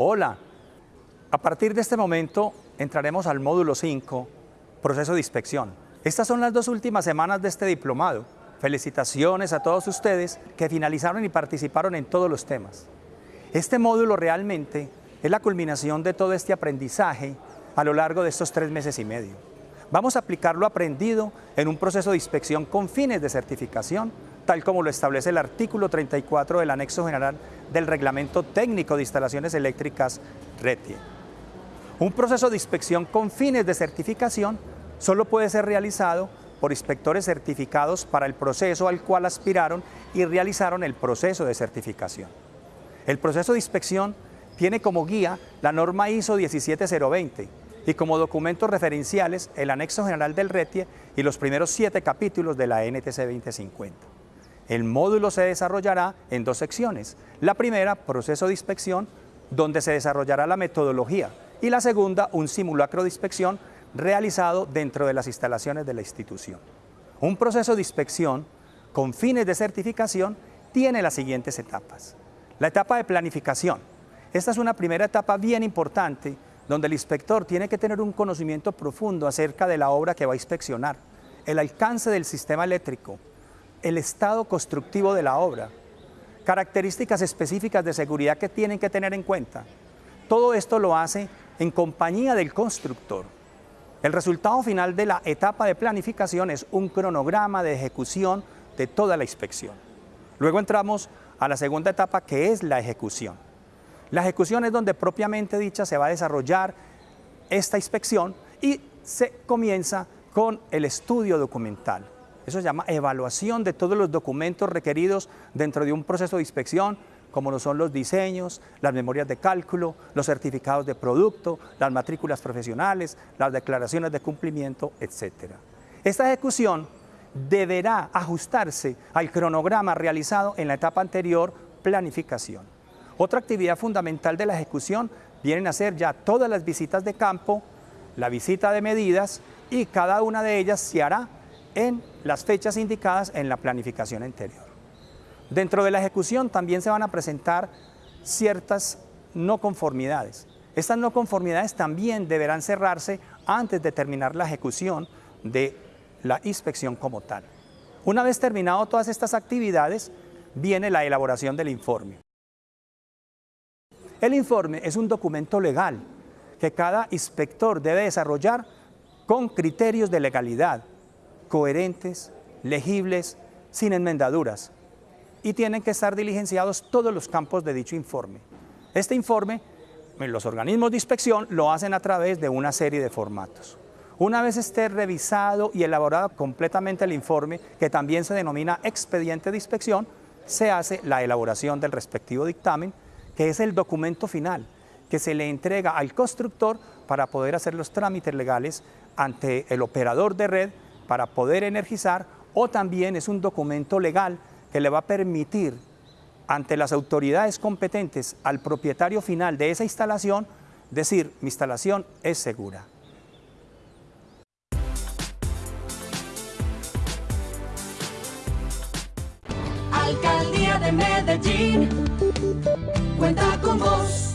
Hola, a partir de este momento entraremos al módulo 5, proceso de inspección. Estas son las dos últimas semanas de este diplomado. Felicitaciones a todos ustedes que finalizaron y participaron en todos los temas. Este módulo realmente es la culminación de todo este aprendizaje a lo largo de estos tres meses y medio. Vamos a aplicar lo aprendido en un proceso de inspección con fines de certificación, tal como lo establece el artículo 34 del anexo general del Reglamento Técnico de Instalaciones Eléctricas RETIE. Un proceso de inspección con fines de certificación solo puede ser realizado por inspectores certificados para el proceso al cual aspiraron y realizaron el proceso de certificación. El proceso de inspección tiene como guía la norma ISO 17020 y como documentos referenciales el anexo general del RETIE y los primeros siete capítulos de la NTC 2050. El módulo se desarrollará en dos secciones. La primera, proceso de inspección, donde se desarrollará la metodología, y la segunda, un simulacro de inspección realizado dentro de las instalaciones de la institución. Un proceso de inspección con fines de certificación tiene las siguientes etapas. La etapa de planificación. Esta es una primera etapa bien importante donde el inspector tiene que tener un conocimiento profundo acerca de la obra que va a inspeccionar, el alcance del sistema eléctrico, el estado constructivo de la obra, características específicas de seguridad que tienen que tener en cuenta. Todo esto lo hace en compañía del constructor. El resultado final de la etapa de planificación es un cronograma de ejecución de toda la inspección. Luego entramos a la segunda etapa que es la ejecución. La ejecución es donde propiamente dicha se va a desarrollar esta inspección y se comienza con el estudio documental. Eso se llama evaluación de todos los documentos requeridos dentro de un proceso de inspección, como lo son los diseños, las memorias de cálculo, los certificados de producto, las matrículas profesionales, las declaraciones de cumplimiento, etc. Esta ejecución deberá ajustarse al cronograma realizado en la etapa anterior, planificación. Otra actividad fundamental de la ejecución vienen a ser ya todas las visitas de campo, la visita de medidas y cada una de ellas se hará en las fechas indicadas en la planificación anterior. Dentro de la ejecución también se van a presentar ciertas no conformidades. Estas no conformidades también deberán cerrarse antes de terminar la ejecución de la inspección como tal. Una vez terminado todas estas actividades, viene la elaboración del informe. El informe es un documento legal que cada inspector debe desarrollar con criterios de legalidad, coherentes, legibles, sin enmendaduras, y tienen que estar diligenciados todos los campos de dicho informe. Este informe, los organismos de inspección lo hacen a través de una serie de formatos. Una vez esté revisado y elaborado completamente el informe, que también se denomina expediente de inspección, se hace la elaboración del respectivo dictamen, que es el documento final que se le entrega al constructor para poder hacer los trámites legales ante el operador de red para poder energizar o también es un documento legal que le va a permitir ante las autoridades competentes al propietario final de esa instalación decir, mi instalación es segura. Alcaldía de Medellín, cuenta con vos.